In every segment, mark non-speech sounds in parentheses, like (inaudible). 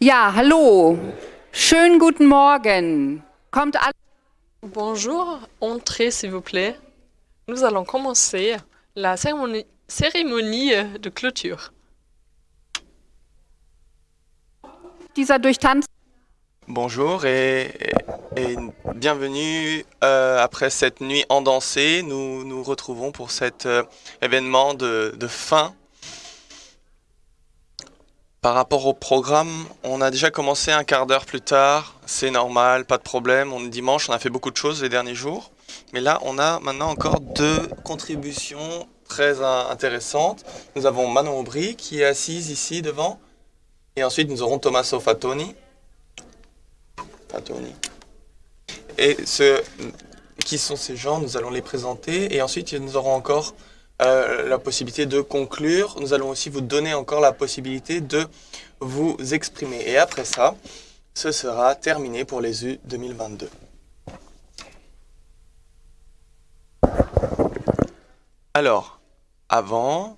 Ja, hallo. Schönen guten Morgen. Kommt alle. Bonjour, entrez s'il vous plaît. Nous allons commencer la cérémonie, cérémonie de clôture. Dieser. Bonjour et, et- et bienvenue euh, après cette nuit endancée. Nous nous retrouvons pour cet euh, événement de, de fin. Par rapport au programme, on a déjà commencé un quart d'heure plus tard. C'est normal, pas de problème. On est dimanche, on a fait beaucoup de choses les derniers jours. Mais là, on a maintenant encore deux contributions très intéressantes. Nous avons Manon Aubry qui est assise ici devant. Et ensuite, nous aurons Tommaso Fatoni. Fatoni. Et ce, qui sont ces gens Nous allons les présenter. Et ensuite, nous aurons encore euh, la possibilité de conclure. Nous allons aussi vous donner encore la possibilité de vous exprimer. Et après ça, ce sera terminé pour les U 2022. Alors, avant,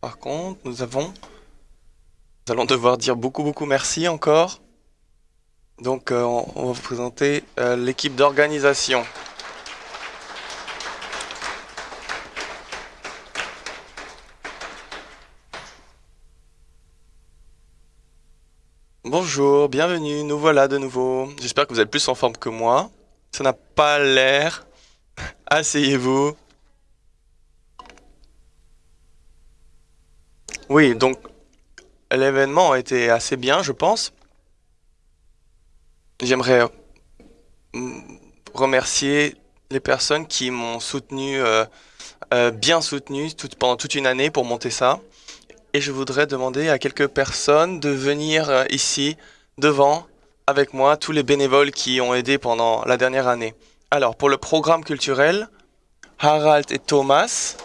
par contre, nous avons... Nous allons devoir dire beaucoup, beaucoup merci encore. Donc, euh, on, va vous présenter euh, l'équipe d'organisation. Bonjour, bienvenue, nous voilà de nouveau. J'espère que vous êtes plus en forme que moi. Ça n'a pas l'air. (laughs) Asseyez-vous. Oui, donc l'événement a été assez bien, je pense. J'aimerais mm, remercier les personnes qui m'ont soutenu, euh, euh, bien soutenu pendant toute une année pour monter ça. Et je voudrais demander à quelques personnes de venir euh, ici, devant, avec moi, tous les bénévoles qui ont aidé pendant la dernière année. Alors, pour le programme culturel, Harald et Thomas.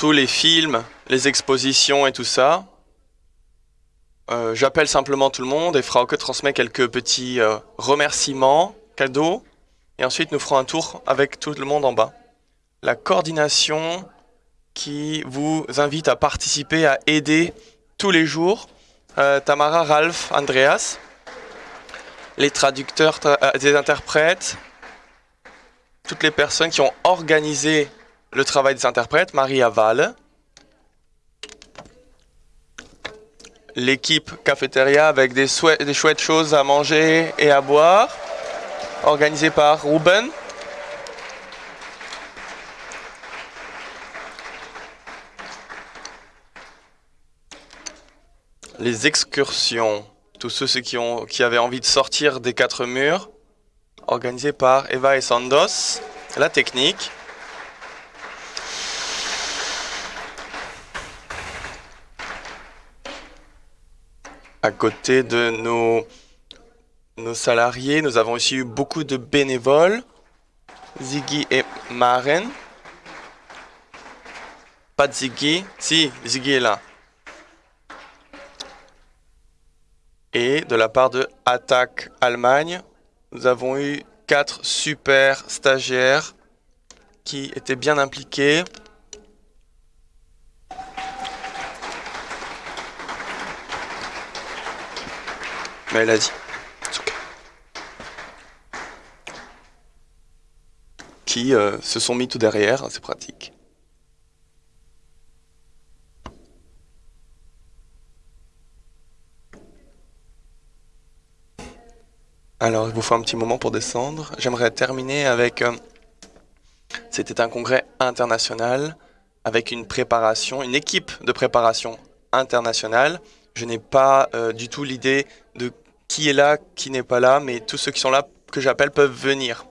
Tous les films, les expositions et tout ça. Euh, J'appelle simplement tout le monde et Frauke transmet quelques petits euh, remerciements, cadeaux. Et ensuite, nous ferons un tour avec tout le monde en bas. La coordination qui vous invite à participer, à aider tous les jours. Euh, Tamara, Ralph, Andreas. Les traducteurs, tra- des interprètes. Toutes les personnes qui ont organisé le travail des interprètes, Maria Valle. L'équipe cafétéria avec des, chouettes choses à manger et à boire, organisée par Ruben. Les excursions, tous ceux qui, qui avaient envie de sortir des quatre murs, organisées par Eva et Sandos. La technique. À côté de nos, salariés, nous avons aussi eu beaucoup de bénévoles. Ziggy et Maren. Pas de Ziggy. Si, Ziggy est là. Et de la part de Attaque Allemagne, nous avons eu quatre super stagiaires qui étaient bien impliqués. Mais elle a dit. Okay. Qui euh, se sont mis tout derrière, c'est pratique. Alors, il vous faut un petit moment pour descendre. J'aimerais terminer avec... euh, C'était un congrès international avec une préparation, une équipe de préparation internationale. Je n'ai pas euh, du tout l'idée de qui est là, qui n'est pas là, mais tous ceux qui sont là, que j'appelle, peuvent venir.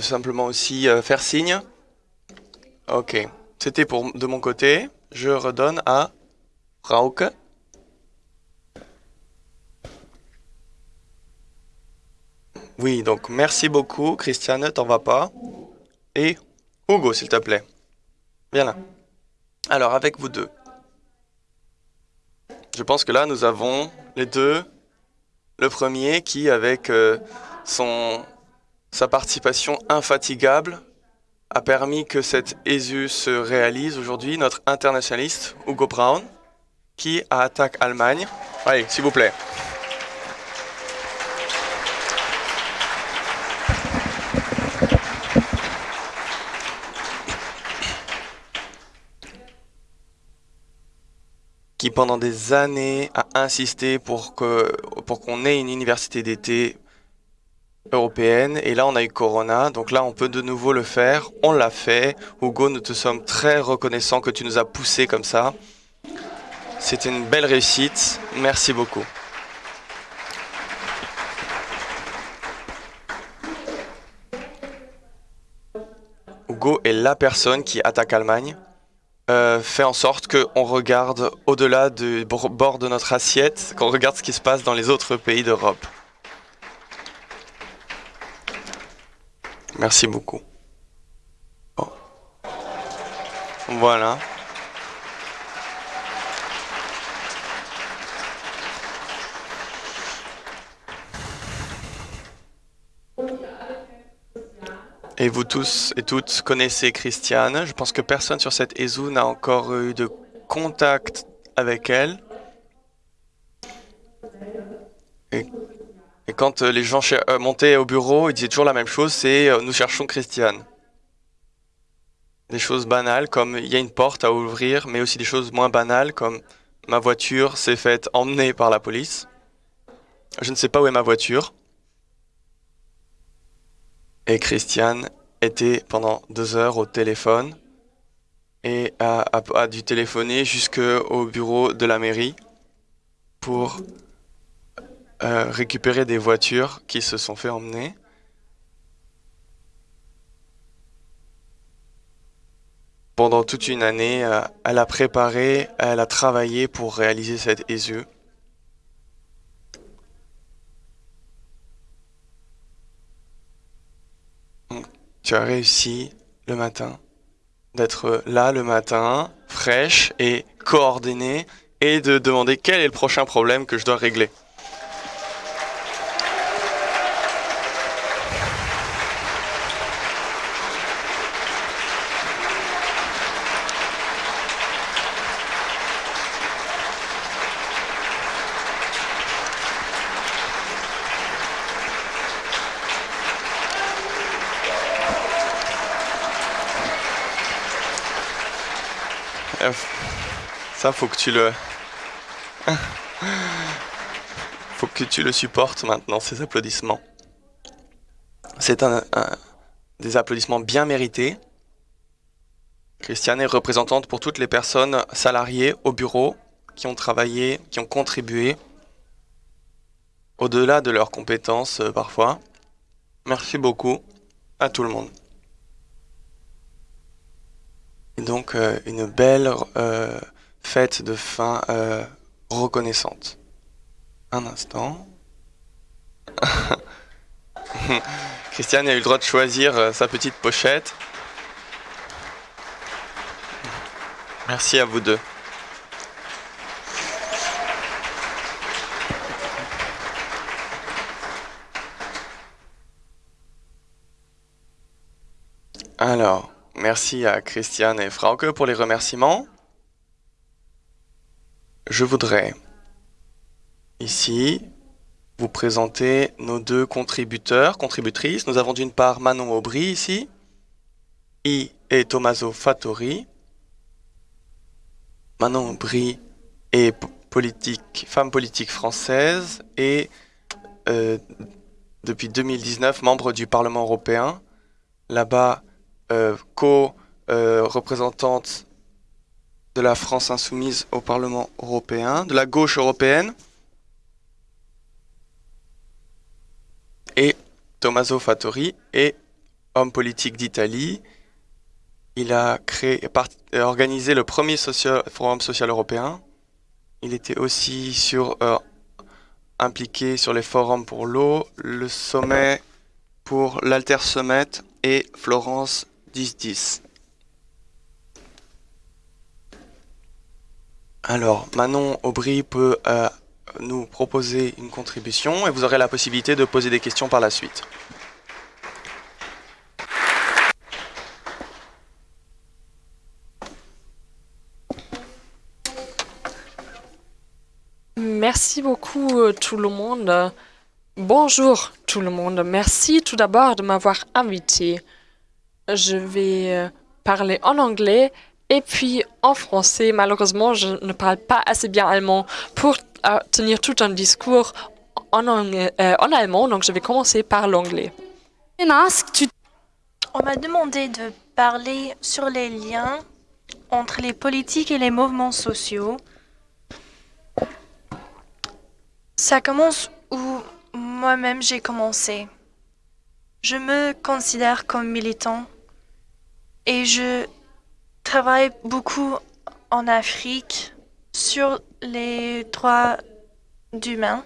Simplement aussi euh, faire signe. Ok, c'était pour de mon côté. Je redonne à Rauke. Oui, donc merci beaucoup, Christiane, t'en vas pas. Et Hugo, s'il te plaît. Viens là. Alors, avec vous deux. Je pense que là, nous avons les deux. Le premier qui, avec euh, son, sa participation infatigable, a permis que cette ESU se réalise aujourd'hui, notre internationaliste, Hugo Brown, qui attaque Allemagne. Allez, s'il vous plaît. qui pendant des années a insisté pour pour qu'on ait une université d'été européenne. Et là on a eu Corona. Donc là on peut de nouveau le faire. On l'a fait. Hugo nous te sommes très reconnaissants que tu nous as poussé comme ça. C'était une belle réussite. Merci beaucoup. Hugo est la personne qui attaque Allemagne. Euh, fait en sorte qu'on regarde au-delà du bord de notre assiette, qu'on regarde ce qui se passe dans les autres pays d'Europe. Merci beaucoup. Voilà. Et vous tous et toutes connaissez Christiane. Je pense que personne sur cette ESU n'a encore eu de contact avec elle. Et, quand les gens euh, montaient au bureau, ils disaient toujours la même chose, c'est euh, nous cherchons Christiane. Des choses banales comme il y a une porte à ouvrir, mais aussi des choses moins banales comme ma voiture s'est faite emmener par la police. Je ne sais pas où est ma voiture. Et Christiane était pendant deux heures au téléphone et a, dû téléphoner jusqu'au bureau de la mairie pour euh, récupérer des voitures qui se sont fait emmener. Pendant toute une année, euh, elle a préparé, elle a travaillé pour réaliser cette ESU. tu as réussi le matin d'être là le matin, fraîche et coordonnée, et de demander quel est le prochain problème que je dois régler. Ça, faut que tu le... faut que tu le supportes maintenant, ces applaudissements. C'est des applaudissements bien mérités. Christiane est représentante pour toutes les personnes salariées au bureau qui ont travaillé, qui ont contribué au-delà de leurs compétences euh, parfois. Merci beaucoup à tout le monde. Et donc euh, une belle euh, fête de fin euh, reconnaissante. Un instant. (laughs) Christiane a eu le droit de choisir euh, sa petite pochette. Merci à vous deux. Alors, merci à Christiane et Frauke pour les remerciements je voudrais ici vous présenter nos deux contributeurs, contributrices. Nous avons d'une part Manon Aubry ici, I et Tommaso Fattori. Manon Aubry est femme politique française et euh, depuis 2019 membre du Parlement européen. Là-bas, euh, co-représentante de la France insoumise au Parlement européen, de la gauche européenne. Et Tommaso Fattori est homme politique d'Italie. Il a créé, organisé le premier forum social européen. Il était aussi sur, euh, impliqué sur les forums pour l'eau, le sommet pour l'Alter et Florence 1010. Alors, Manon Aubry peut euh, nous proposer une contribution et vous aurez la possibilité de poser des questions par la suite. Merci beaucoup euh, tout le monde. Bonjour tout le monde. Merci tout d'abord de m'avoir invité. Je vais euh, parler en anglais et puis en français. Malheureusement, je ne parle pas assez bien allemand pour euh, tenir tout un discours en, en allemand, donc je vais commencer par l'anglais. On m'a demandé de parler sur les liens entre les politiques et les mouvements sociaux Ça commence où moi-même j'ai commencé. Je me considère comme militant et je travaille beaucoup en Afrique sur les droits d'humains.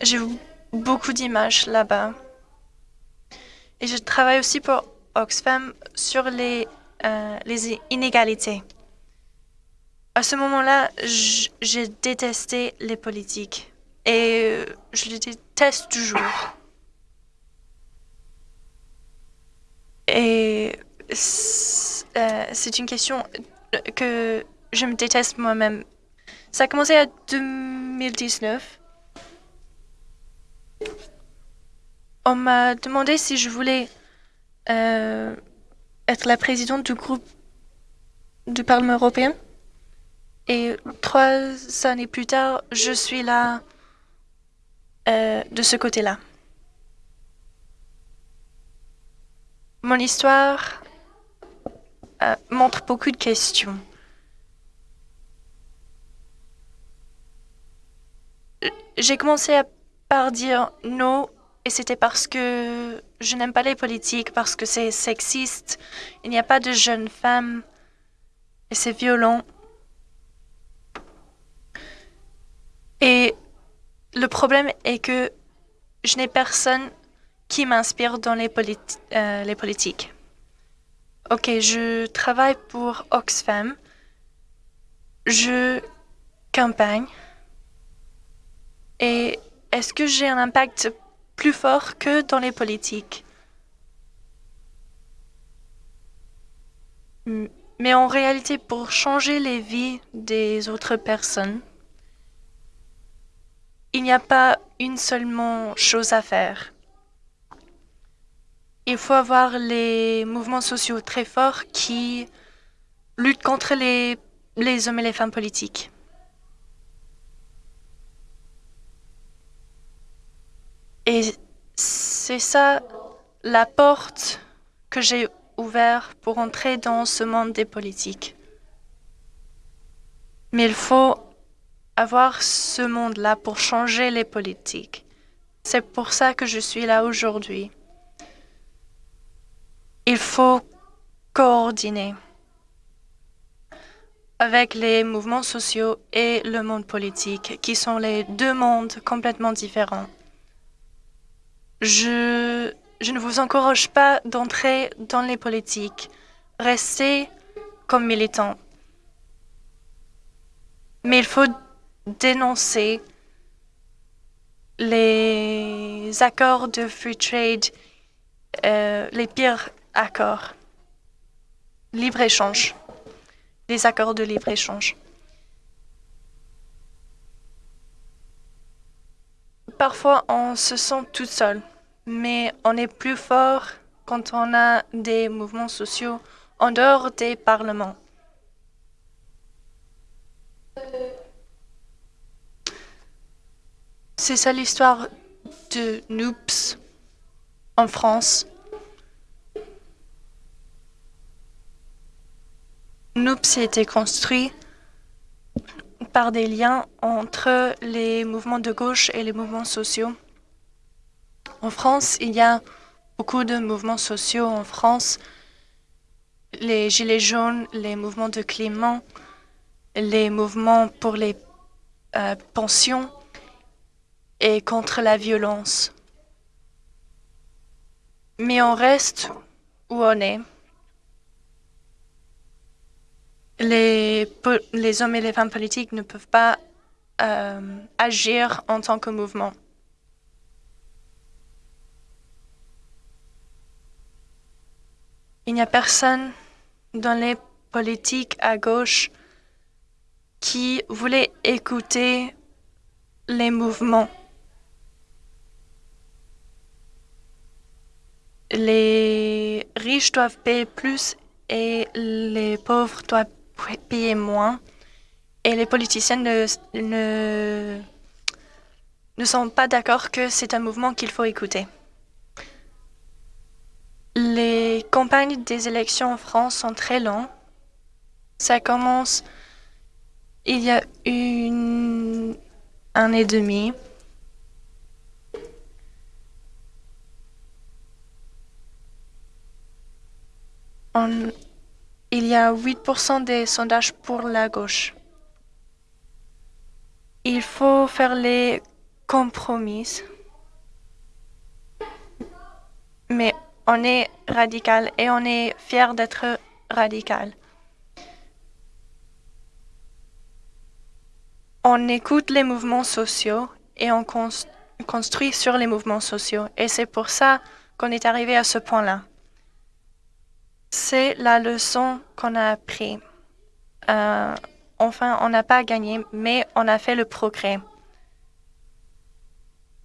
J'ai beaucoup d'images là-bas. Et je travaille aussi pour Oxfam sur les, euh, les inégalités. À ce moment-là, j'ai détesté les politiques et euh, je les déteste toujours. Et euh, c'est une question que je me déteste moi-même. Ça a commencé en 2019. On m'a demandé si je voulais euh, être la présidente du groupe du Parlement européen. Et trois années plus tard, je suis là euh, de ce côté-là. Mon histoire euh, montre beaucoup de questions. J'ai commencé par dire non et c'était parce que je n'aime pas les politiques, parce que c'est sexiste, il n'y a pas de jeunes femmes et c'est violent. Et le problème est que je n'ai personne qui m'inspire dans les, euh, les politiques. Ok, je travaille pour Oxfam. Je campagne. Et est-ce que j'ai un impact plus fort que dans les politiques? Mais en réalité, pour changer les vies des autres personnes, il n'y a pas une seulement chose à faire. Il faut avoir les mouvements sociaux très forts qui luttent contre les, hommes et les femmes politiques. Et c'est ça la porte que j'ai ouverte pour entrer dans ce monde des politiques. Mais il faut avoir ce monde-là pour changer les politiques. C'est pour ça que je suis là aujourd'hui. Il faut coordonner avec les mouvements sociaux et le monde politique, qui sont les deux mondes complètement différents. Je, je ne vous encourage pas d'entrer dans les politiques. Restez comme militant. Mais il faut dénoncer les accords de free trade, euh, les pires accords, libre-échange, les accords de libre-échange. Parfois, on se sent tout seul, mais on est plus fort quand on a des mouvements sociaux en dehors des parlements. C'est ça l'histoire de Noops en France. Noops a été construit par des liens entre les mouvements de gauche et les mouvements sociaux. En France, il y a beaucoup de mouvements sociaux en France. Les Gilets jaunes, les mouvements de climat, les mouvements pour les euh, pensions et contre la violence. Mais on reste où on est. Les, hommes et les femmes politiques ne peuvent pas euh, agir en tant que mouvement. Il n'y a personne dans les politiques à gauche qui voulait écouter les mouvements. Les riches doivent payer plus et les pauvres doivent payer moins. Et les politiciens ne, sont pas d'accord que c'est un mouvement qu'il faut écouter. Les campagnes des élections en France sont très longues. Ça commence il y a une année et demie. On, il y a 8% des sondages pour la gauche. Il faut faire les compromis. Mais on est radical et on est fier d'être radical. On écoute les mouvements sociaux et on construit sur les mouvements sociaux. Et c'est pour ça qu'on est arrivé à ce point-là. C'est la leçon qu'on a appris. Euh, enfin, on n'a pas gagné, mais on a fait le progrès.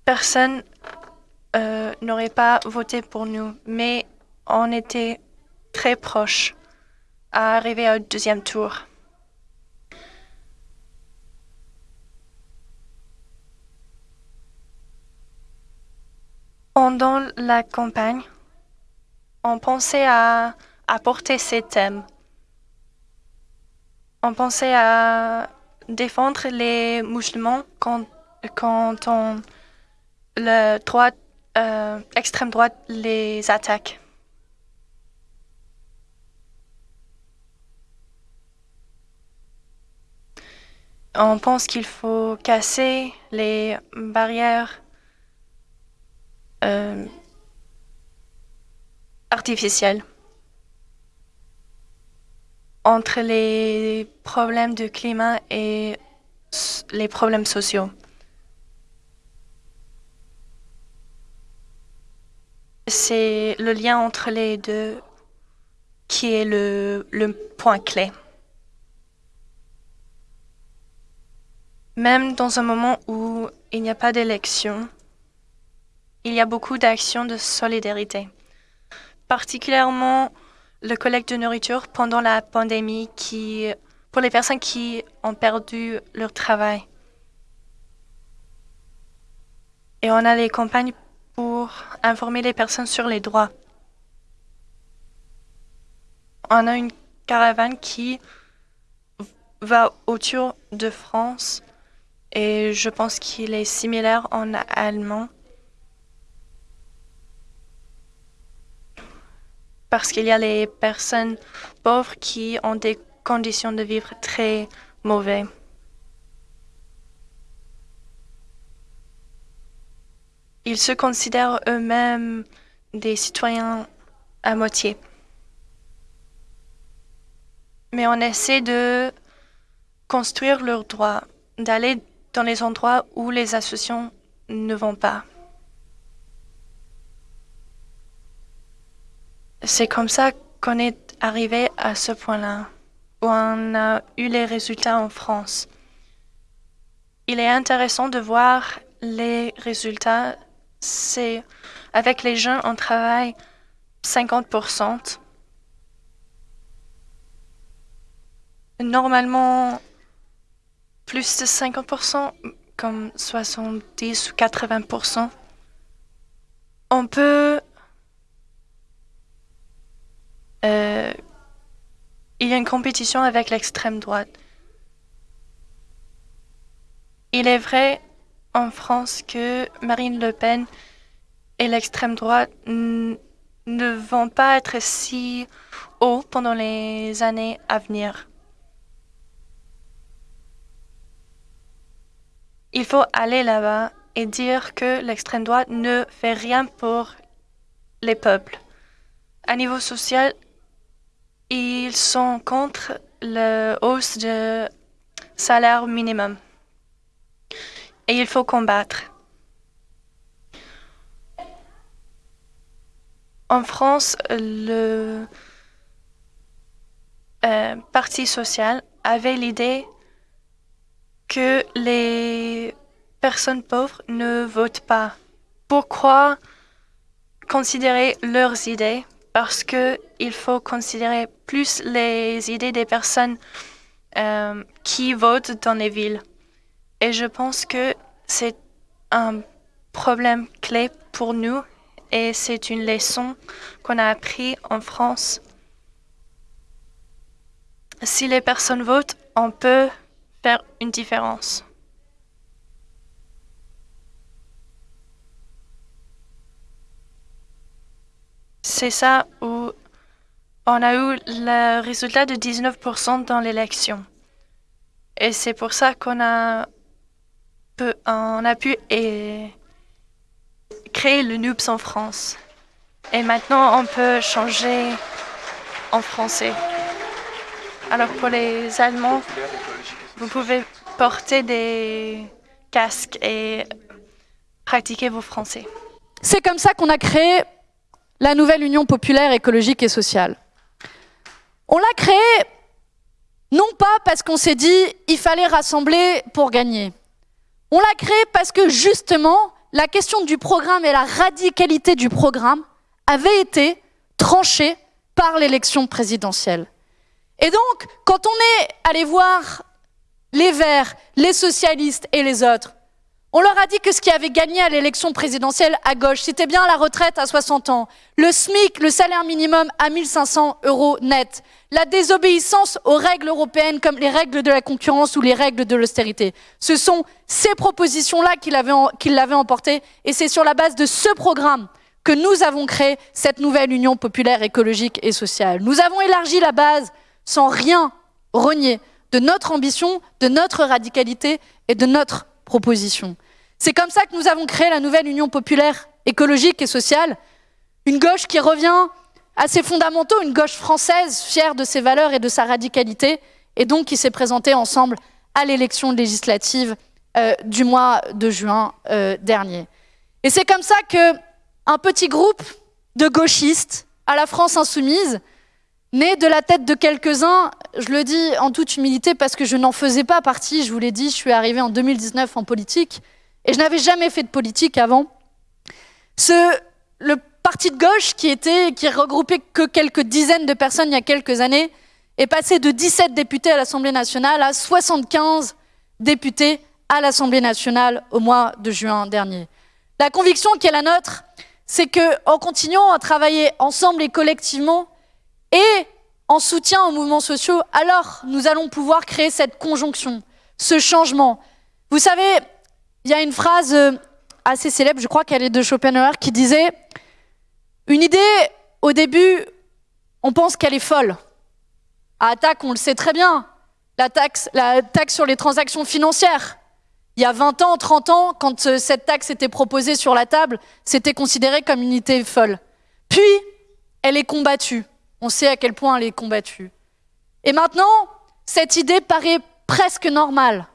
Personne euh, n'aurait pas voté pour nous, mais on était très proche à arriver au deuxième tour. Pendant la campagne, on pensait à apporter ces thèmes. On pensait à défendre les musulmans quand, quand on, le droit euh, extrême droite les attaque. On pense qu'il faut casser les barrières euh, artificielles entre les problèmes de climat et les problèmes sociaux. c'est le lien entre les deux qui est le, point clé. Même dans un moment où il n'y a pas d'élection, il y a beaucoup d'actions de solidarité, particulièrement le collecte de nourriture pendant la pandémie qui, pour les personnes qui ont perdu leur travail. Et on a les campagnes pour informer les personnes sur les droits. On a une caravane qui va autour de France et je pense qu'il est similaire en allemand. Parce qu'il y a les personnes pauvres qui ont des conditions de vivre très mauvaises. Ils se considèrent eux-mêmes des citoyens à moitié. Mais on essaie de construire leurs droits, d'aller dans les endroits où les associations ne vont pas. C'est comme ça qu'on est arrivé à ce point-là, où on a eu les résultats en France. Il est intéressant de voir les résultats c'est avec les jeunes, on travaille 50%. Normalement, plus de 50%, comme 70 ou 80%. On peut... Euh, il y a une compétition avec l'extrême droite. Il est vrai en France que Marine Le Pen et l'extrême droite ne vont pas être si hauts pendant les années à venir. Il faut aller là-bas et dire que l'extrême droite ne fait rien pour les peuples. À niveau social, ils sont contre la hausse du salaire minimum. Et il faut combattre. En France, le euh, Parti social avait l'idée que les personnes pauvres ne votent pas. Pourquoi considérer leurs idées Parce qu'il faut considérer plus les idées des personnes euh, qui votent dans les villes. Et je pense que c'est un problème clé pour nous et c'est une leçon qu'on a appris en France. Si les personnes votent, on peut faire une différence. C'est ça où on a eu le résultat de 19% dans l'élection. Et c'est pour ça qu'on a, on a pu créer le NUPS en France. Et maintenant, on peut changer en français. Alors pour les Allemands, vous pouvez porter des casques et pratiquer vos français. C'est comme ça qu'on a créé la nouvelle Union populaire écologique et sociale. On l'a créée non pas parce qu'on s'est dit il fallait rassembler pour gagner. On l'a créée parce que justement la question du programme et la radicalité du programme avait été tranchée par l'élection présidentielle. Et donc, quand on est allé voir les Verts, les socialistes et les autres, on leur a dit que ce qui avait gagné à l'élection présidentielle à gauche, c'était bien la retraite à 60 ans, le SMIC, le salaire minimum à 1500 euros net, la désobéissance aux règles européennes comme les règles de la concurrence ou les règles de l'austérité. Ce sont ces propositions-là qui l'avaient emporté et c'est sur la base de ce programme que nous avons créé cette nouvelle Union populaire écologique et sociale. Nous avons élargi la base sans rien renier de notre ambition, de notre radicalité et de notre C'est comme ça que nous avons créé la nouvelle Union populaire écologique et sociale, une gauche qui revient à ses fondamentaux, une gauche française fière de ses valeurs et de sa radicalité, et donc qui s'est présentée ensemble à l'élection législative euh, du mois de juin euh, dernier. Et c'est comme ça que un petit groupe de gauchistes à la France insoumise, né de la tête de quelques-uns, je le dis en toute humilité parce que je n'en faisais pas partie, je vous l'ai dit, je suis arrivée en 2019 en politique et je n'avais jamais fait de politique avant. Le parti de gauche qui était, qui regroupait que quelques dizaines de personnes il y a quelques années, est passé de 17 députés à l'Assemblée nationale à 75 députés à l'Assemblée nationale au mois de juin dernier. La conviction qui est la nôtre, c'est que en continuant à travailler ensemble et collectivement, et en soutien aux mouvements sociaux, alors nous allons pouvoir créer cette conjonction, ce changement. Vous savez, il y a une phrase euh, assez célèbre, je crois qu'elle est de Schopenhauer, qui disait Une idée, au début, on pense qu'elle est folle. À attaque, on le sait très bien, la taxe, la taxe sur les transactions financières. Il y a 20 ans, 30 ans, quand euh, cette taxe était proposée sur la table, c'était considéré comme une idée folle. Puis, elle est combattue. On sait à quel point elle est combattue. Et maintenant, cette idée paraît presque normale.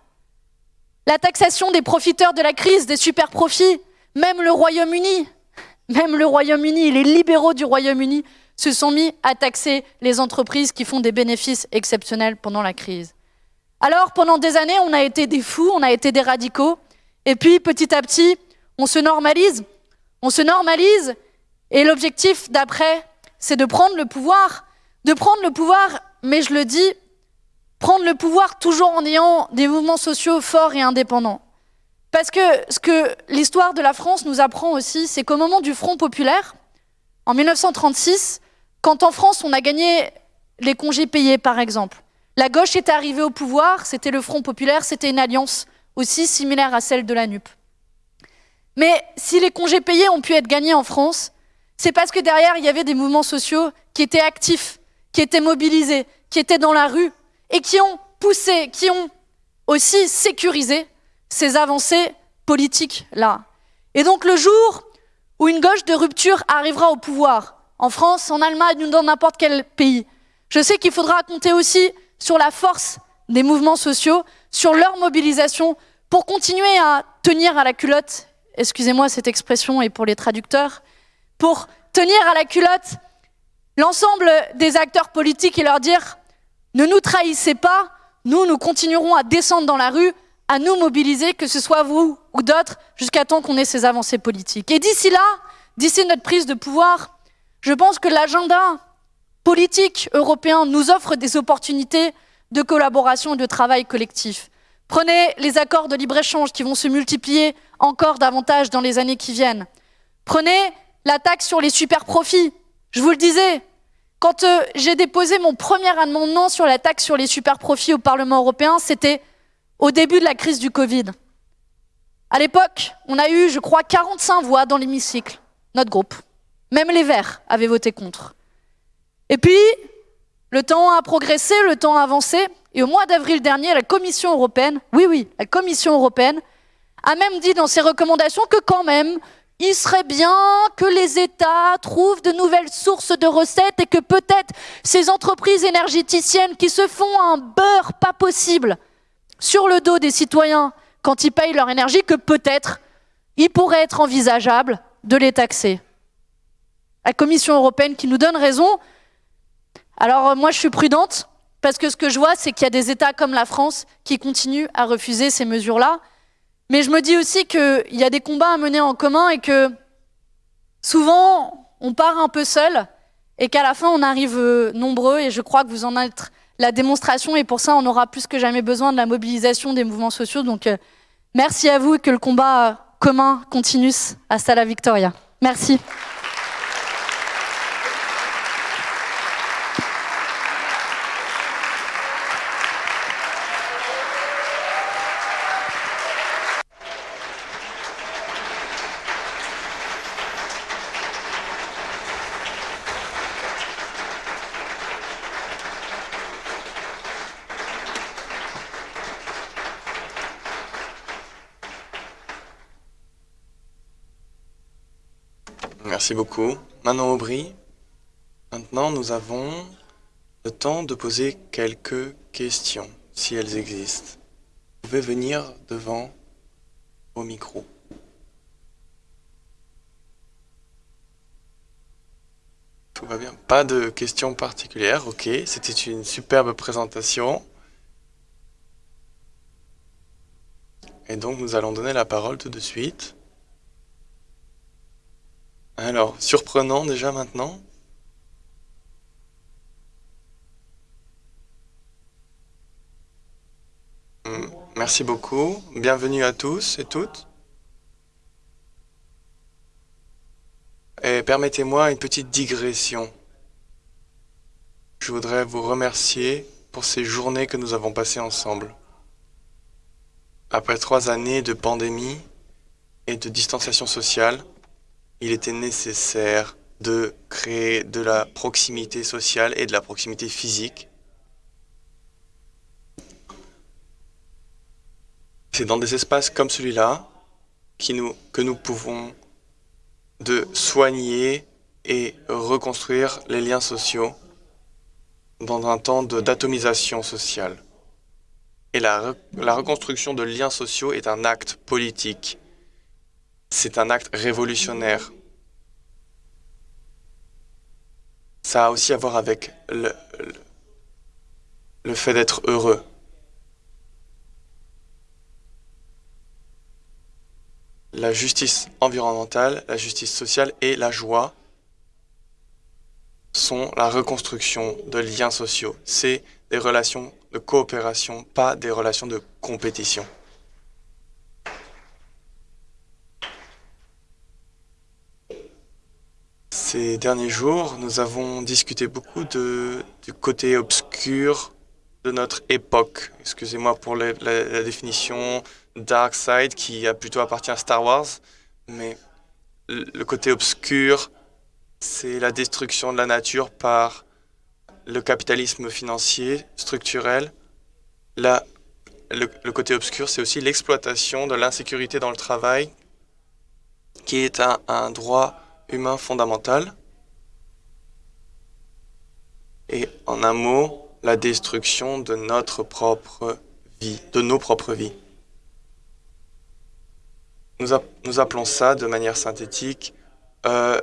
La taxation des profiteurs de la crise, des super profits, même le Royaume-Uni, même le Royaume-Uni, les libéraux du Royaume-Uni se sont mis à taxer les entreprises qui font des bénéfices exceptionnels pendant la crise. Alors, pendant des années, on a été des fous, on a été des radicaux, et puis petit à petit, on se normalise, on se normalise, et l'objectif d'après, c'est de prendre le pouvoir, de prendre le pouvoir, mais je le dis, prendre le pouvoir toujours en ayant des mouvements sociaux forts et indépendants. Parce que ce que l'histoire de la France nous apprend aussi, c'est qu'au moment du Front populaire, en 1936, quand en France on a gagné les congés payés, par exemple, la gauche est arrivée au pouvoir, c'était le Front populaire, c'était une alliance aussi similaire à celle de la NUP. Mais si les congés payés ont pu être gagnés en France, c'est parce que derrière, il y avait des mouvements sociaux qui étaient actifs, qui étaient mobilisés, qui étaient dans la rue et qui ont poussé, qui ont aussi sécurisé ces avancées politiques-là. Et donc le jour où une gauche de rupture arrivera au pouvoir, en France, en Allemagne ou dans n'importe quel pays, je sais qu'il faudra compter aussi sur la force des mouvements sociaux, sur leur mobilisation pour continuer à tenir à la culotte, excusez-moi cette expression et pour les traducteurs, pour tenir à la culotte l'ensemble des acteurs politiques et leur dire ne nous trahissez pas, nous, nous continuerons à descendre dans la rue, à nous mobiliser, que ce soit vous ou d'autres, jusqu'à temps qu'on ait ces avancées politiques. Et d'ici là, d'ici notre prise de pouvoir, je pense que l'agenda politique européen nous offre des opportunités de collaboration et de travail collectif. Prenez les accords de libre-échange qui vont se multiplier encore davantage dans les années qui viennent. Prenez la taxe sur les super-profits. Je vous le disais, quand euh, j'ai déposé mon premier amendement sur la taxe sur les super-profits au Parlement européen, c'était au début de la crise du Covid. À l'époque, on a eu, je crois, 45 voix dans l'hémicycle, notre groupe. Même les Verts avaient voté contre. Et puis, le temps a progressé, le temps a avancé, et au mois d'avril dernier, la Commission européenne, oui, oui, la Commission européenne, a même dit dans ses recommandations que quand même, il serait bien que les États trouvent de nouvelles sources de recettes et que peut-être ces entreprises énergéticiennes qui se font un beurre pas possible sur le dos des citoyens quand ils payent leur énergie, que peut-être il pourrait être envisageable de les taxer. La Commission européenne qui nous donne raison. Alors moi je suis prudente, parce que ce que je vois, c'est qu'il y a des États comme la France qui continuent à refuser ces mesures-là. Mais je me dis aussi qu'il y a des combats à mener en commun et que souvent, on part un peu seul et qu'à la fin, on arrive euh, nombreux. Et je crois que vous en êtes la démonstration. Et pour ça, on aura plus que jamais besoin de la mobilisation des mouvements sociaux. Donc, euh, merci à vous et que le combat commun continue. Hasta la victoria. Merci. Merci beaucoup. Manon Aubry, maintenant nous avons le temps de poser quelques questions, si elles existent. Vous pouvez venir devant au micro. Tout va bien. Pas de questions particulières, ok. C'était une superbe présentation. Et donc nous allons donner la parole tout de suite. Alors, surprenant déjà maintenant. Hmm, Merci beaucoup. Bienvenue à tous et toutes. Et permettez-moi une petite digression. Je voudrais vous remercier pour ces journées que nous avons passées ensemble. Après trois années de pandémie et de distanciation sociale, il était nécessaire de créer de la proximité sociale et de la proximité physique. C'est dans des espaces comme celui-là que nous pouvons de soigner et reconstruire les liens sociaux dans un temps d'atomisation sociale. Et la, la reconstruction de liens sociaux est un acte politique. C'est un acte révolutionnaire. Ça a aussi à voir avec le, le, le fait d'être heureux. La justice environnementale, la justice sociale et la joie sont la reconstruction de liens sociaux. C'est des relations de coopération, pas des relations de compétition. Ces derniers jours, nous avons discuté beaucoup du côté obscur de notre époque. Excusez-moi pour la, définition dark side qui a plutôt appartient à Star Wars, mais le côté obscur, c'est la destruction de la nature par le capitalisme financier, structurel. La, le, côté obscur, c'est aussi l'exploitation de l'insécurité dans le travail, qui est un droit humain fondamental. Et en un mot, la destruction de notre propre vie, de nos propres vies. Nous, nous appelons ça de manière synthétique euh,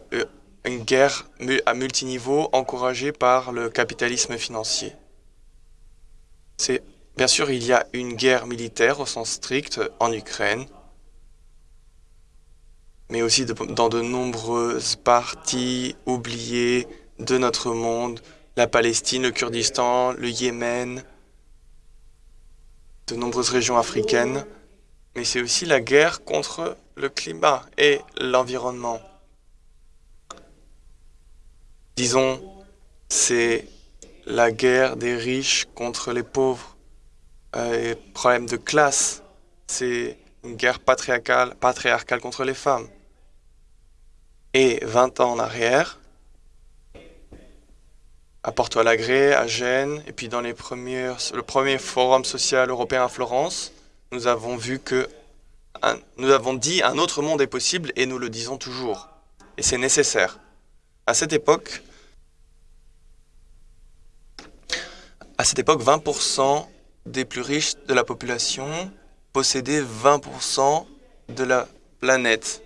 une guerre à multiniveau encouragée par le capitalisme financier. Bien sûr il y a une guerre militaire au sens strict en Ukraine, mais aussi dans de nombreuses parties oubliées de notre monde, la Palestine, le Kurdistan, le Yémen, de nombreuses régions africaines, mais c'est aussi la guerre contre le climat et l'environnement. Disons, c'est la guerre des riches contre les pauvres, euh, problème de classe, c'est une guerre patriarcale contre les femmes. Et 20 ans en arrière, à Porto Alegre, à Gênes, et puis dans les premiers, le premier forum social européen à Florence, nous avons vu que nous avons dit un autre monde est possible et nous le disons toujours. Et c'est nécessaire. À cette époque, à cette époque, 20% des plus riches de la population possédaient 20% de la planète.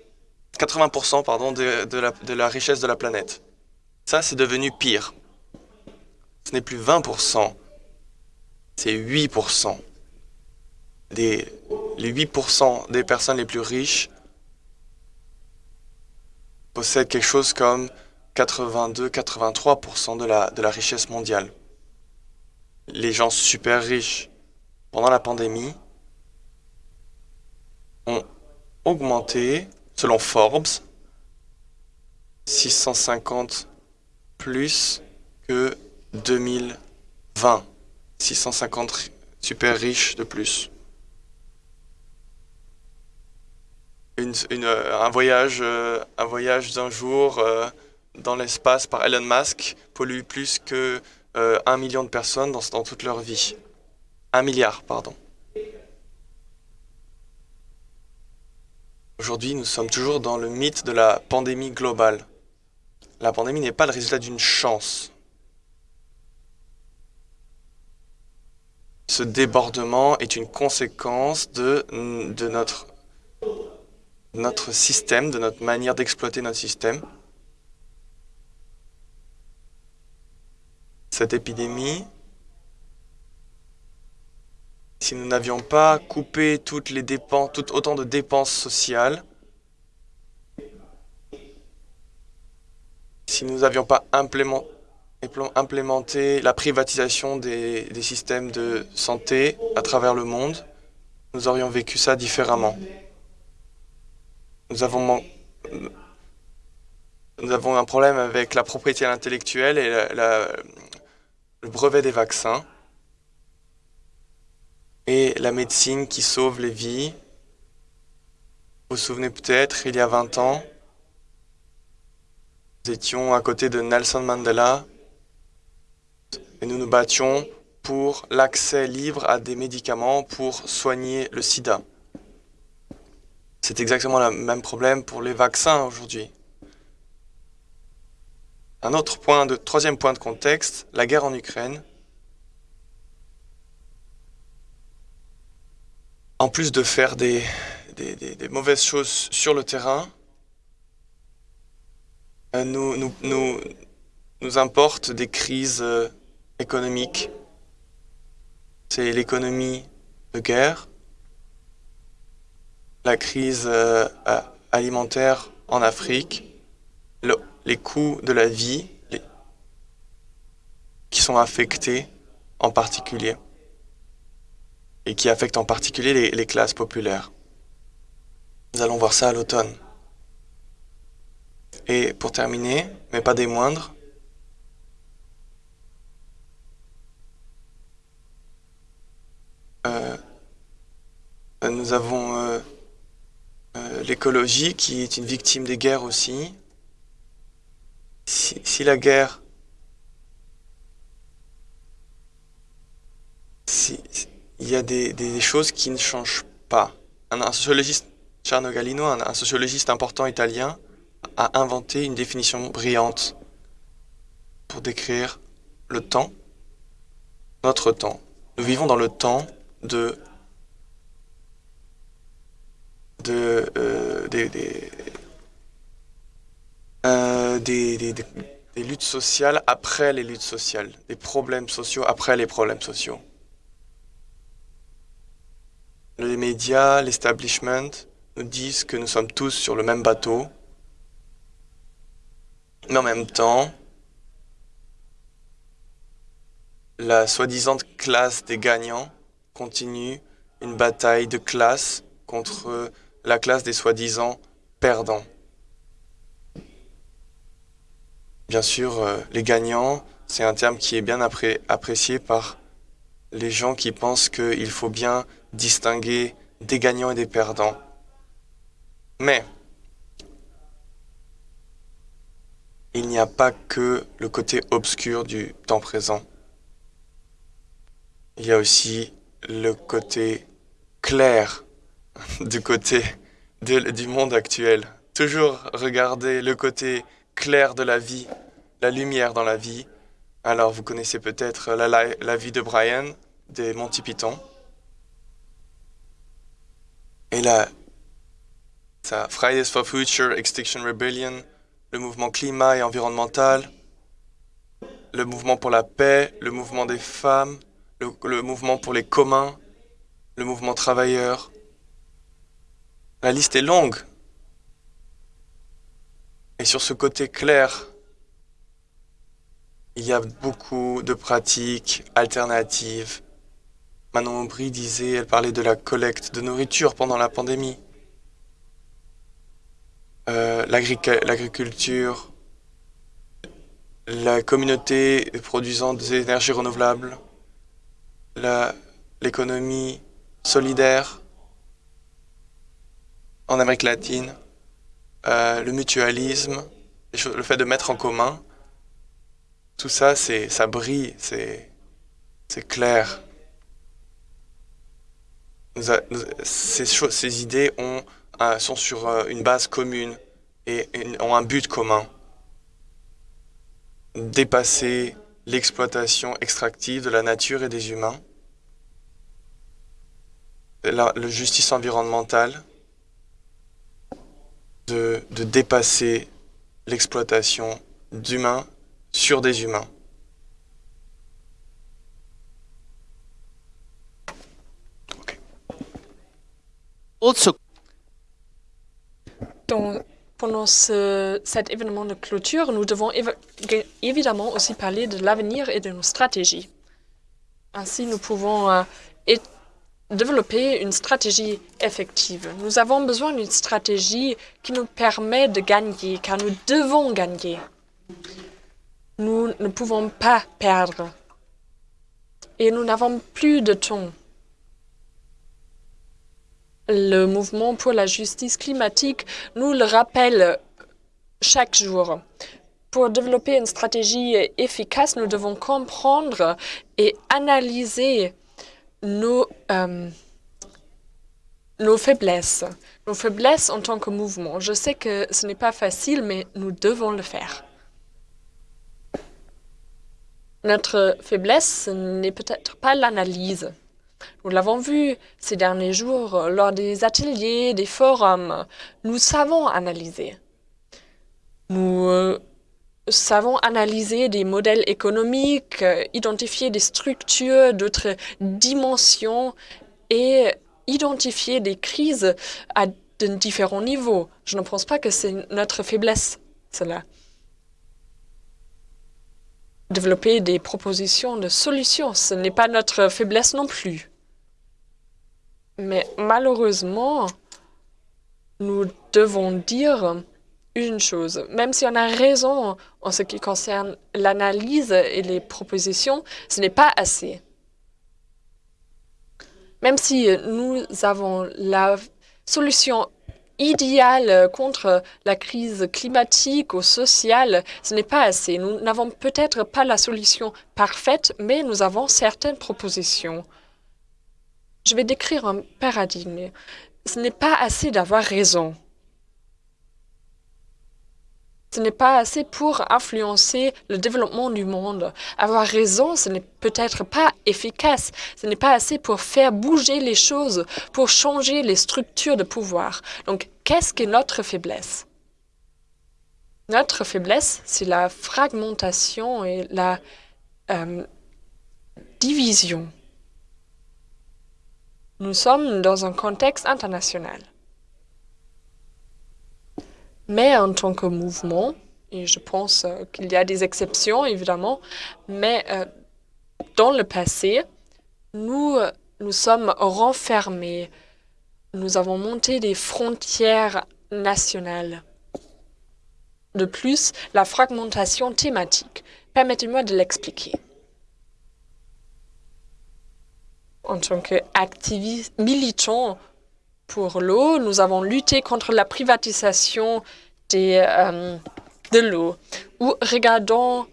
80% pardon, de, la, richesse de la planète. Ça, c'est devenu pire. Ce n'est plus 20%, c'est 8% des, les 8% des personnes les plus riches possèdent quelque chose comme 82-83% de la, de la richesse mondiale. Les gens super riches, pendant la pandémie, ont augmenté, selon Forbes, 650 plus que 2020. 650 super riches de plus. euh, un voyage, euh, un voyage d'un jour euh, dans l'espace par Elon Musk pollue plus que euh, un million de personnes dans, dans toute leur vie. Un milliard, pardon. Aujourd'hui, nous sommes toujours dans le mythe de la pandémie globale. La pandémie n'est pas le résultat d'une chance. Ce débordement est une conséquence de, de notre notre système, de notre manière d'exploiter notre système. Cette épidémie, si nous n'avions pas coupé toutes les dépenses, tout autant de dépenses sociales, si nous n'avions pas implémenté la privatisation des, systèmes de santé à travers le monde, nous aurions vécu ça différemment. Nous avons, un problème avec la propriété intellectuelle et le brevet des vaccins et la médecine qui sauve les vies. Vous vous souvenez peut-être, il y a 20 ans, nous étions à côté de Nelson Mandela et nous nous battions pour l'accès libre à des médicaments pour soigner le sida. C'est exactement le même problème pour les vaccins aujourd'hui. Un autre point, de, troisième point de contexte, la guerre en Ukraine. En plus de faire des, des, mauvaises choses sur le terrain, euh, nous, nous, nous, nous importe des crises euh, économiques. C'est l'économie de guerre, la crise euh, alimentaire en Afrique, le, les coûts de la vie qui sont affectés en particulier et qui affectent en particulier les, classes populaires. Nous allons voir ça à l'automne. Et pour terminer, mais pas des moindres, Euh, nous avons euh, euh, l'écologie qui est une victime des guerres aussi. Si, si la guerre... Si, si- il y a des, choses qui ne changent pas. Un, un sociologiste, Charno Galino, un, un sociologiste important italien, a inventé une définition brillante pour décrire le temps, notre temps. Nous vivons dans le temps de de euh, euh, des- des- des luttes sociales après les luttes sociales, des problèmes sociaux après les problèmes sociaux. Les médias, l'establishment nous disent que nous sommes tous sur le même bateau, mais en même temps, la soi-disant classe des gagnants continue une bataille de classe contre la classe des soi-disant perdants. Bien sûr, euh, les gagnants, c'est un terme qui est bien appré- apprécié par les gens qui pensent qu'il faut bien distinguer des gagnants et des perdants. Mais il n'y a pas que le côté obscur du temps présent. Il y a aussi le côté clair (laughs) du côté du monde actuel. Toujours regarder le côté clair de la vie, la lumière dans la vie. Alors vous connaissez peut-être la, la- la vie de Brian des Monty Python. Et là, ça, Fridays for Future, Extinction Rebellion, le mouvement climat et environnemental, le mouvement pour la paix, le mouvement des femmes, le, le mouvement pour les communs, le mouvement travailleur. La liste est longue. Et sur ce côté clair, il y a beaucoup de pratiques alternatives. Manon Aubry disait, elle parlait de la collecte de nourriture pendant la pandémie. Euh, l'agric- L'agriculture, la communauté produisant des énergies renouvelables, la- l'économie solidaire en Amérique latine, euh, le mutualisme, le fait de mettre en commun, tout ça, ça brille, c'est clair. Ces, idées ont, sont sur euh, une base commune et ont un but commun. Dépasser l'exploitation extractive de la nature et des humains, la, justice environnementale, de dépasser l'exploitation d'humains sur des humains. Also, Dans- pendant ce- cet événement de clôture, nous devons évidemment aussi parler de l'avenir et de nos stratégies. Ainsi, nous pouvons euh, développer une stratégie effective. Nous avons besoin d'une stratégie qui nous permet de gagner, car nous devons gagner. Nous ne pouvons pas perdre. Et nous n'avons plus de temps. Le mouvement pour la justice climatique nous le rappelle chaque jour. Pour développer une stratégie efficace, nous devons comprendre et analyser nos, euh, faiblesses. Nos faiblesses en tant que mouvement. Je sais que ce n'est pas facile, mais nous devons le faire. Notre faiblesse n'est peut-être pas l'analyse. Nous l'avons vu ces derniers jours euh, lors des ateliers, des forums. Nous savons analyser. Nous euh, savons analyser des modèles économiques, euh, identifier des structures d'autres dimensions et identifier des crises à de différents niveaux. Je ne pense pas que c'est notre faiblesse, cela. Développer des propositions de solutions, ce n'est pas notre faiblesse non plus. Mais malheureusement, nous devons dire une chose. Même si on a raison en ce qui concerne l'analyse et les propositions, ce n'est pas assez. Même si nous avons la solution idéale contre la crise climatique ou sociale, ce n'est pas assez. Nous n'avons peut-être pas la solution parfaite, mais nous avons certaines propositions. Je vais décrire un paradigme. Ce n'est pas assez d'avoir raison. Ce n'est pas assez pour influencer le développement du monde. Avoir raison, ce n'est peut-être pas efficace. Ce n'est pas assez pour faire bouger les choses, pour changer les structures de pouvoir. Donc, qu'est-ce que notre faiblesse? Notre faiblesse, c'est la fragmentation et la euh, division. Nous sommes dans un contexte international. Mais en tant que mouvement, et je pense euh, qu'il y a des exceptions évidemment, mais euh, dans le passé, nous, euh, nous sommes renfermés. Nous avons monté des frontières nationales. De plus, la fragmentation thématique. Permettez-moi de l'expliquer. En tant qu'activiste militant pour l'eau, nous avons lutté contre la privatisation des, euh, de l'eau. Ou regardons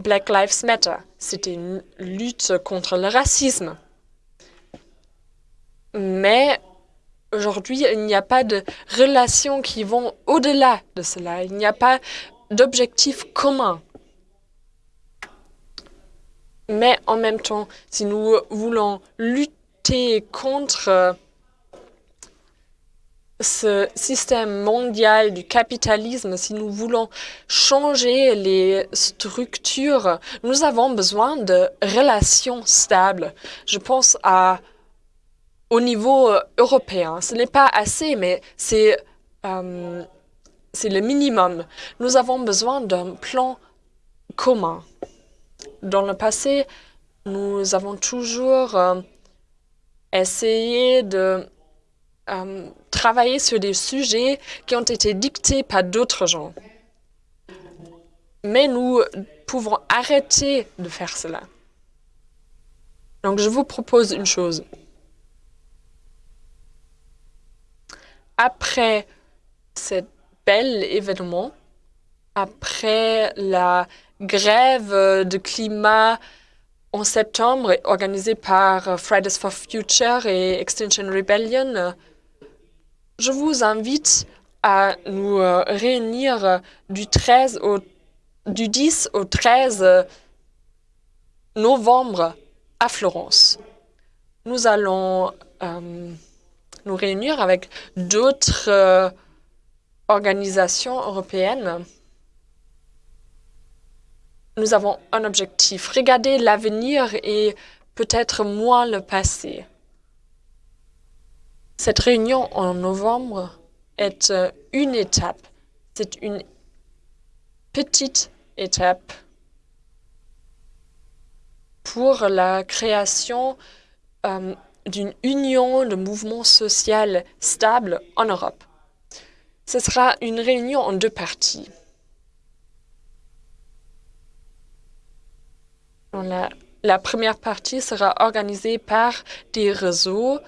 Black Lives Matter, c'était une lutte contre le racisme. Mais aujourd'hui, il n'y a pas de relations qui vont au-delà de cela. Il n'y a pas d'objectif commun. Mais en même temps, si nous voulons lutter contre ce système mondial du capitalisme, si nous voulons changer les structures, nous avons besoin de relations stables. Je pense à au niveau européen. Ce n'est pas assez, mais c'est euh, le minimum. Nous avons besoin d'un plan commun. Dans le passé, nous avons toujours euh, essayé de euh, travailler sur des sujets qui ont été dictés par d'autres gens. Mais nous pouvons arrêter de faire cela. Donc, je vous propose une chose. Après cet bel événement, après la grève de climat en septembre organisée par Fridays for Future et Extinction Rebellion, je vous invite à nous euh, réunir du, 13 au, du 10 au 13 novembre à Florence. Nous allons euh, nous réunir avec d'autres euh, organisations européennes. Nous avons un objectif, regarder l'avenir et peut-être moins le passé. Cette réunion en novembre est euh, une étape. C'est une petite étape pour la création euh, d'une union de mouvements sociaux stable en Europe. Ce sera une réunion en deux parties. La, première partie sera organisée par des réseaux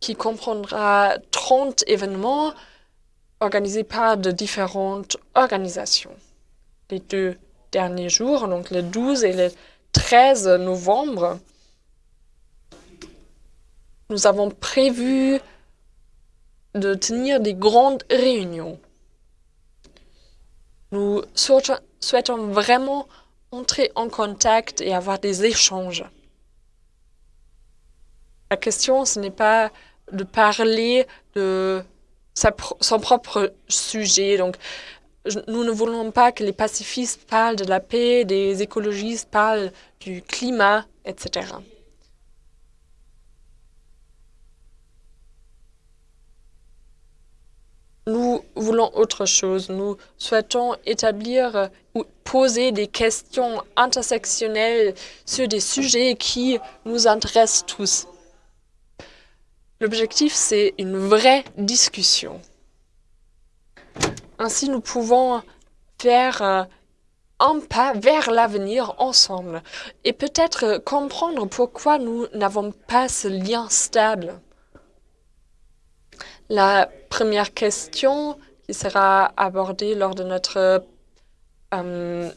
qui comprendra 30 événements organisés par de différentes organisations. Les deux derniers jours, donc le 12 et le 13 novembre, nous avons prévu de tenir des grandes réunions. Nous souhaitons vraiment entrer en contact et avoir des échanges. La question, ce n'est pas de parler de son propre sujet. Donc, nous ne voulons pas que les pacifistes parlent de la paix, des écologistes parlent du climat, etc. Nous voulons autre chose. Nous souhaitons établir ou poser des questions intersectionnelles sur des sujets qui nous intéressent tous. L'objectif, c'est une vraie discussion. Ainsi, nous pouvons faire euh, un pas vers l'avenir ensemble et peut-être comprendre pourquoi nous n'avons pas ce lien stable. La première question qui sera abordée lors de notre euh,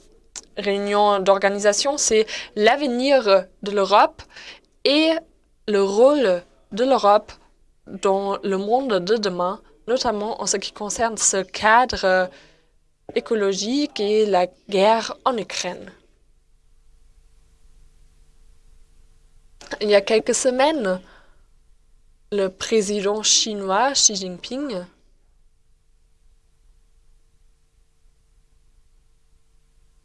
réunion d'organisation, c'est l'avenir de l'Europe et le rôle de l'Europe dans le monde de demain, notamment en ce qui concerne ce cadre écologique et la guerre en Ukraine. Il y a quelques semaines, le président chinois Xi Jinping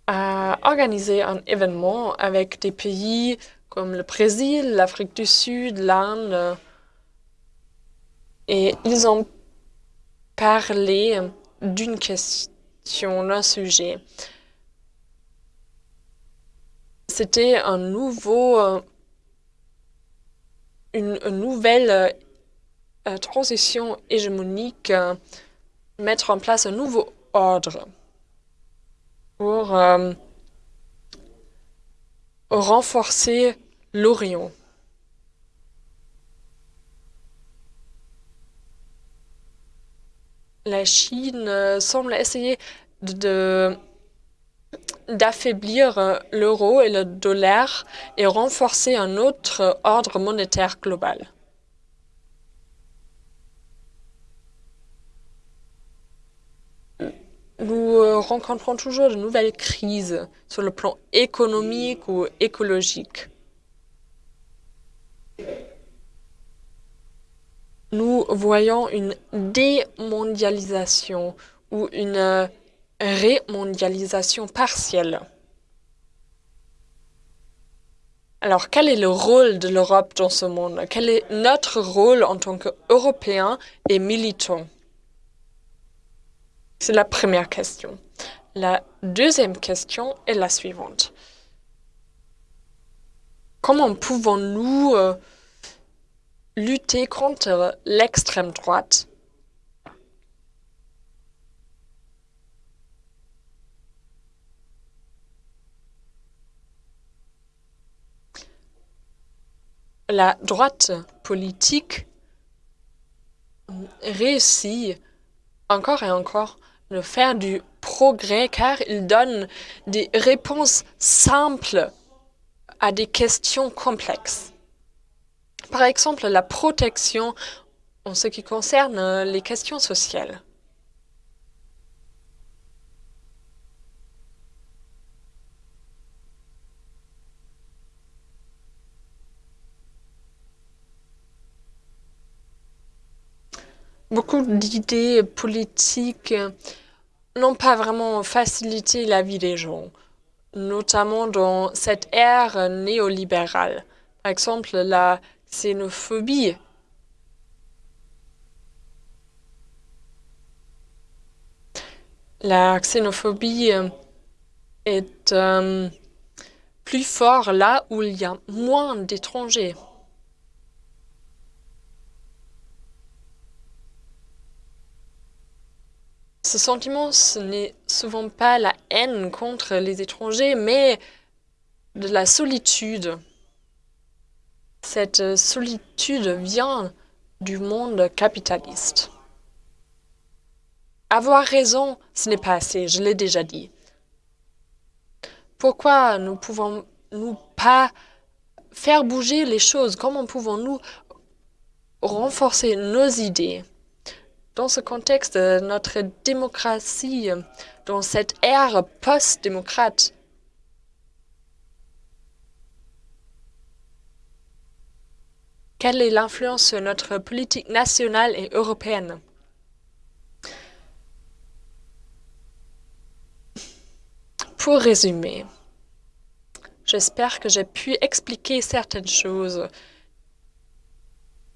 a organisé un événement avec des pays comme le Brésil, l'Afrique du Sud, l'Inde, et ils ont parlé d'une question, d'un sujet. C'était un nouveau, euh, une, nouvelle euh, transition hégémonique, euh, mettre en place un nouveau ordre pour renforcer l'Orient. La Chine euh, semble essayer de d'affaiblir euh, l'euro et le dollar et renforcer un autre ordre monétaire global. Nous euh, rencontrons toujours de nouvelles crises sur le plan économique ou écologique. Nous voyons une démondialisation ou une rémondialisation partielle. Alors, quel est le rôle de l'Europe dans ce monde? Quel est notre rôle en tant qu'Européens et militants? C'est la première question. La deuxième question est la suivante. Comment pouvons-nous euh, lutter contre l'extrême droite La droite politique réussit encore et encore de faire du progrès car il donne des réponses simples à des questions complexes. Par exemple, la protection en ce qui concerne les questions sociales. Beaucoup d'idées politiques n'ont pas vraiment facilité la vie des gens, notamment dans cette ère néolibérale. Par exemple, la xénophobie. La xénophobie est euh, plus forte là où il y a moins d'étrangers. Ce sentiment, ce n'est souvent pas la haine contre les étrangers, mais de la solitude. Cette solitude vient du monde capitaliste. Avoir raison, ce n'est pas assez, je l'ai déjà dit. Pourquoi ne pouvons-nous pas faire bouger les choses? Comment pouvons-nous renforcer nos idées? Dans ce contexte, notre démocratie, dans cette ère post-démocrate, quelle est l'influence sur notre politique nationale et européenne? Pour résumer, j'espère que j'ai pu expliquer certaines choses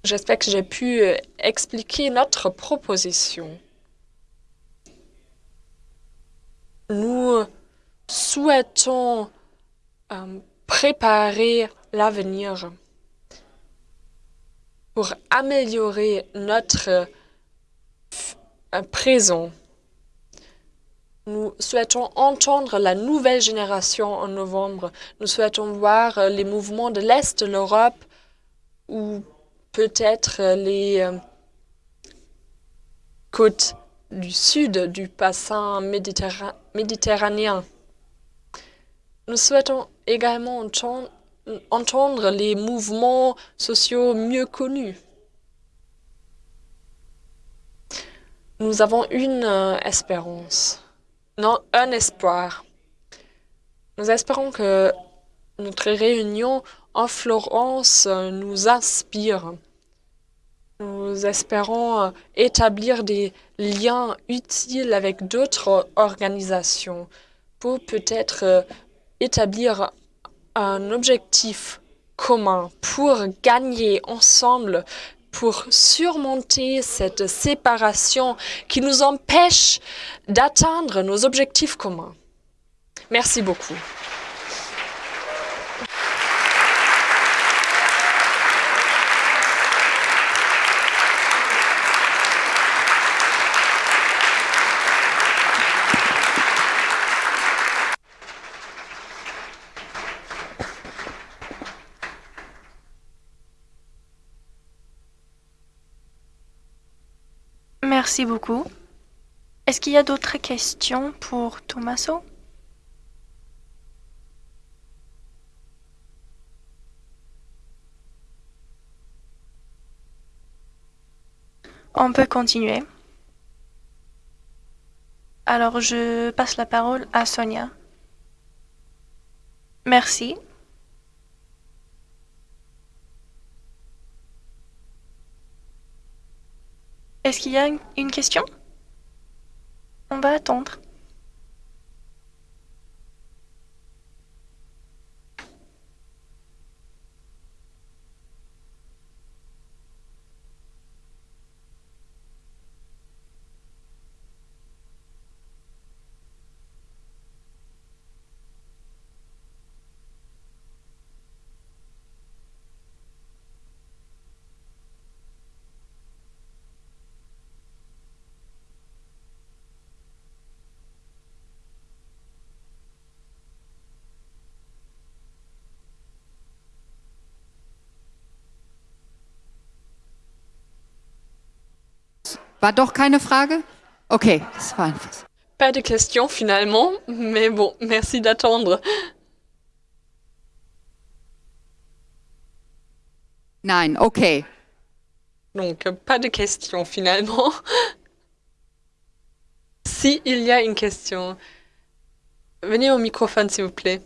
J'espère que j'ai pu euh, expliquer notre proposition. Nous souhaitons euh, préparer l'avenir pour améliorer notre euh, présent. Nous souhaitons entendre la nouvelle génération en novembre. Nous souhaitons voir euh, les mouvements de l'Est de l'Europe ou peut-être les euh, côtes du sud du bassin méditerra- méditerranéen. Nous souhaitons également entendre, entendre les mouvements sociaux mieux connus. Nous avons une euh, espérance, non, un espoir. Nous espérons que notre réunion en Florence euh, nous inspire. Nous espérons euh, établir des liens utiles avec d'autres organisations pour peut-être euh, établir un objectif commun pour gagner ensemble, pour surmonter cette séparation qui nous empêche d'atteindre nos objectifs communs. Merci beaucoup. Merci beaucoup. Est-ce qu'il y a d'autres questions pour Tommaso? On peut continuer. Alors, je passe la parole à Sonia. Merci. Est-ce qu'il y a une- question? On va attendre. War doch keine Frage? Okay, das war einfach. so. Pas de questions finalement, mais bon, merci d'attendre. Nein, okay. Donc, pas de questions finalement. (laughs) Si il y a une question, venez au microphone s'il vous plaît.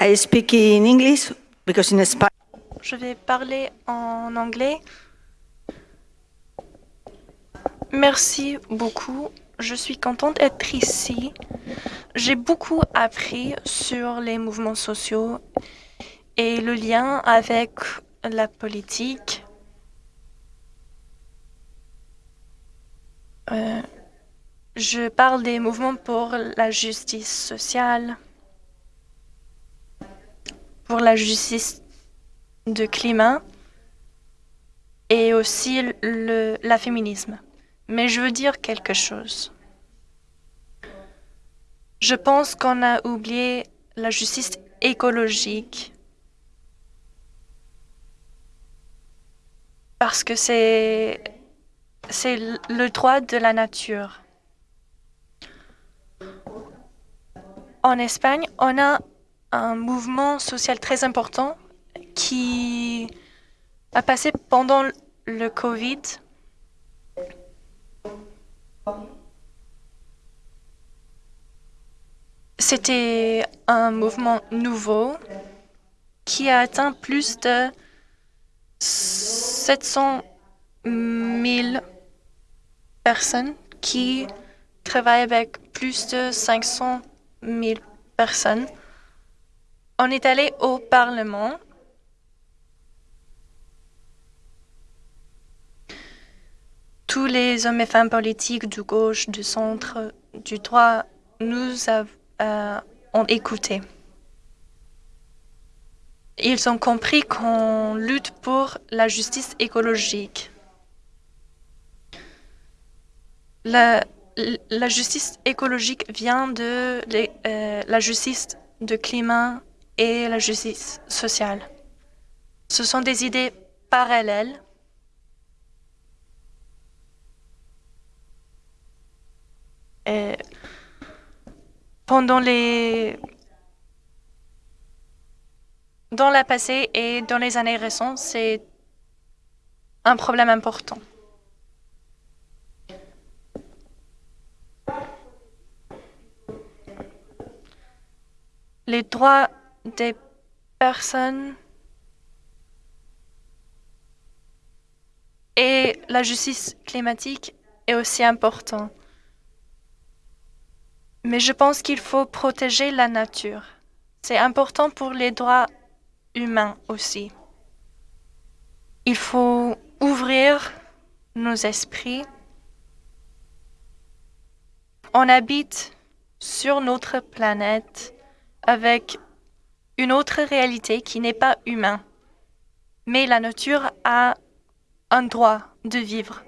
I speak in English because in Je vais parler en anglais. Merci beaucoup. Je suis contente d'être ici. J'ai beaucoup appris sur les mouvements sociaux et le lien avec la politique. Euh, je parle des mouvements pour la justice sociale, pour la justice de climat et aussi le, la féminisme. Mais je veux dire quelque chose. Je pense qu'on a oublié la justice écologique parce que c'est c'est le droit de la nature. En Espagne, on a un mouvement social très important qui a passé pendant le Covid. C'était un mouvement nouveau qui a atteint plus de 700 000 personnes qui travaillent avec plus de 500 000 personnes. On est allé au Parlement tous les hommes et femmes politiques du gauche, du centre, du droit nous euh, ont écoutés. Ils ont compris qu'on lutte pour la justice écologique. La, justice écologique vient de euh, la justice de climat et la justice sociale. Ce sont des idées parallèles. Et pendant les dans la passé et dans les années récentes, c'est un problème important. Les droits des personnes et la justice climatique est aussi important. Mais je pense qu'il faut protéger la nature. C'est important pour les droits humains aussi. Il faut ouvrir nos esprits. On habite sur notre planète avec une autre réalité qui n'est pas humaine. Mais la nature a un droit de vivre.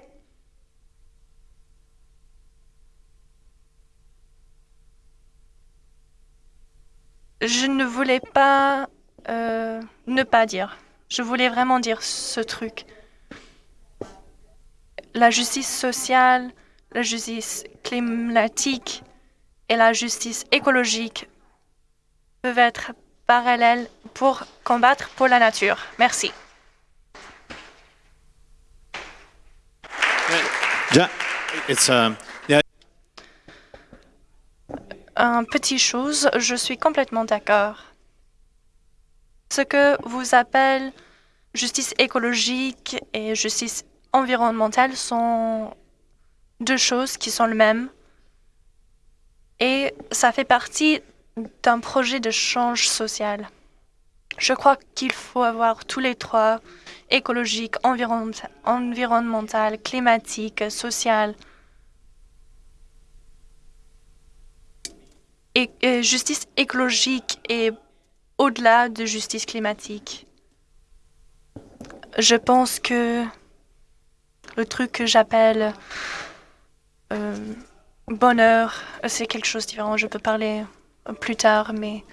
Je ne voulais pas euh, ne pas dire. Je voulais vraiment dire ce truc. La justice sociale, la justice climatique et la justice écologique peuvent être parallèles pour combattre pour la nature. Merci. Yeah, Un petit chose, je suis complètement d'accord. Ce que vous appelez justice écologique et justice environnementale sont deux choses qui sont les mêmes. Et ça fait partie d'un projet de change social. Je crois qu'il faut avoir tous les trois, écologique, environnemental, climatique, social. Et, et justice écologique est au-delà de justice climatique. Je pense que le truc que j'appelle euh, bonheur, c'est quelque chose de différent. Je peux parler plus tard, mais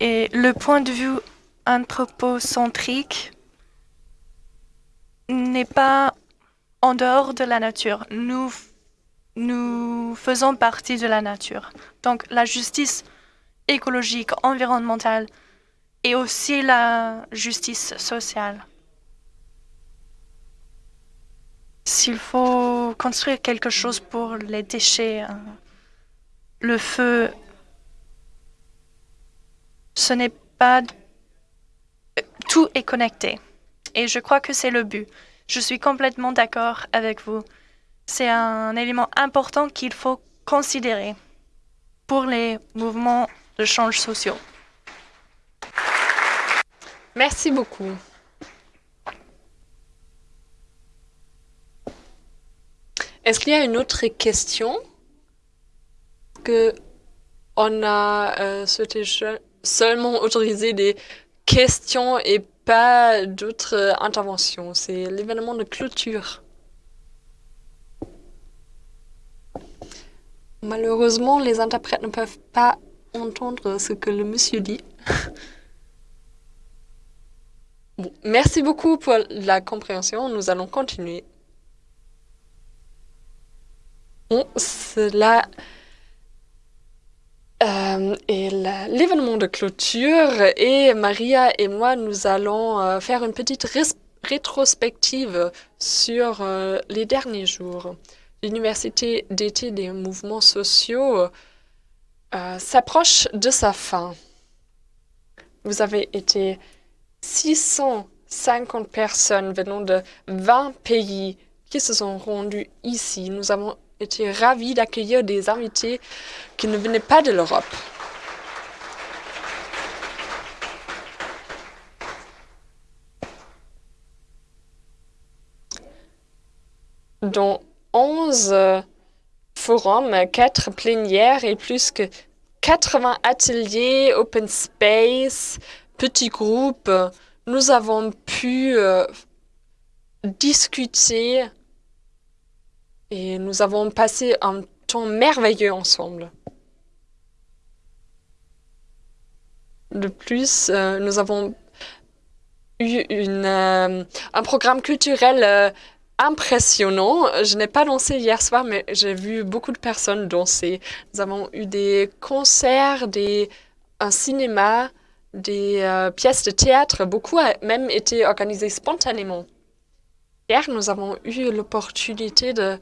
et le point de vue anthropocentrique n'est pas en dehors de la nature. Nous, nous faisons partie de la nature. Donc la justice écologique, environnementale et aussi la justice sociale. S'il faut construire quelque chose pour les déchets, hein, le feu, ce n'est pas... Tout est connecté. Et je crois que c'est le but. Je suis complètement d'accord avec vous. C'est un élément important qu'il faut considérer pour les mouvements de change sociaux. Merci beaucoup. Est-ce qu'il y a une autre question que on a euh, souhaité seulement autoriser des questions et pas d'autres euh, interventions? C'est l'événement de clôture. Malheureusement, les interprètes ne peuvent pas entendre ce que le monsieur dit. (laughs) Bon, merci beaucoup pour la compréhension. Nous allons continuer. Bon, cela euh, est la- l'événement de clôture et Maria et moi, nous allons euh, faire une petite rétrospective sur euh, les derniers jours. L'université d'été des mouvements sociaux euh, s'approche de sa fin. Vous avez été 650 personnes venant de 20 pays qui se sont rendus ici. Nous avons été ravis d'accueillir des invités qui ne venaient pas de l'Europe. Dans 11 euh, forums, 4 plénières et plus que 80 ateliers, open space, petits groupes, nous avons pu euh, discuter et nous avons passé un temps merveilleux ensemble. De plus, euh, nous avons eu une, euh, un programme culturel euh, impressionnant. Je n'ai pas dansé hier soir, mais j'ai vu beaucoup de personnes danser. Nous avons eu des concerts, des, un cinéma, des pièces de théâtre. Beaucoup a même été organisé spontanément. Hier, nous avons eu l'opportunité de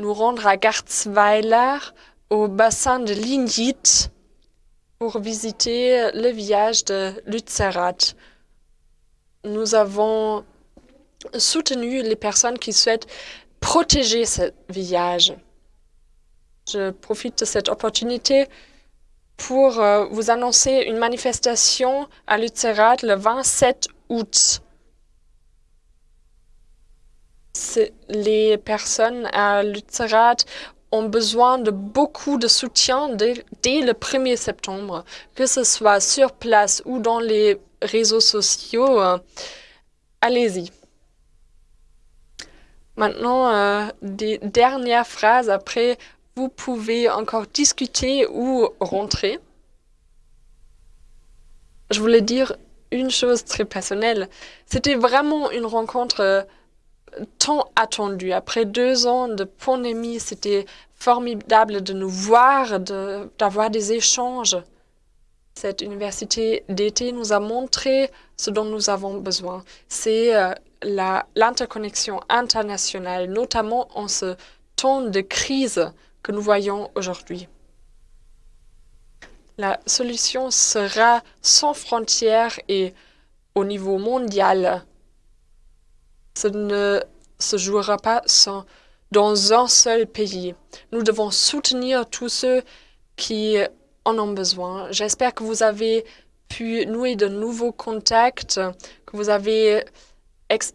nous rendre à Garzweiler, au bassin de Lignit, pour visiter le village de Lützerath. Nous avons soutenu les personnes qui souhaitent protéger ce village. Je profite de cette opportunité pour euh, vous annoncer une manifestation à Lützerath le 27 août. Les personnes à Lützerath ont besoin de beaucoup de soutien dès, dès le 1er septembre, que ce soit sur place ou dans les réseaux sociaux. euh, Allez-y. Maintenant, euh, des dernières phrases. Après, vous pouvez encore discuter ou rentrer. Je voulais dire une chose très personnelle. C'était vraiment une rencontre euh, tant attendue. Après deux ans de pandémie, c'était formidable de nous voir, d'avoir des échanges. Cette université d'été nous a montré ce dont nous avons besoin. C'est euh, l'interconnexion internationale, notamment en ce temps de crise que nous voyons aujourd'hui. La solution sera sans frontières et au niveau mondial. Ce ne se jouera pas sans- dans un seul pays. Nous devons soutenir tous ceux qui en ont besoin. J'espère que vous avez pu nouer de nouveaux contacts, que vous avez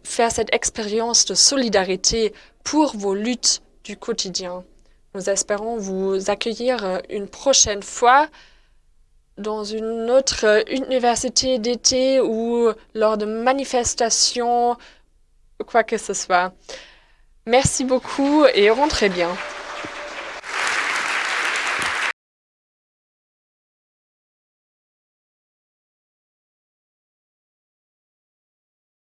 fait cette expérience de solidarité pour vos luttes du quotidien. Nous espérons vous accueillir une prochaine fois dans une autre université d'été ou lors de manifestations, quoi que ce soit. Merci beaucoup et rentrez bien.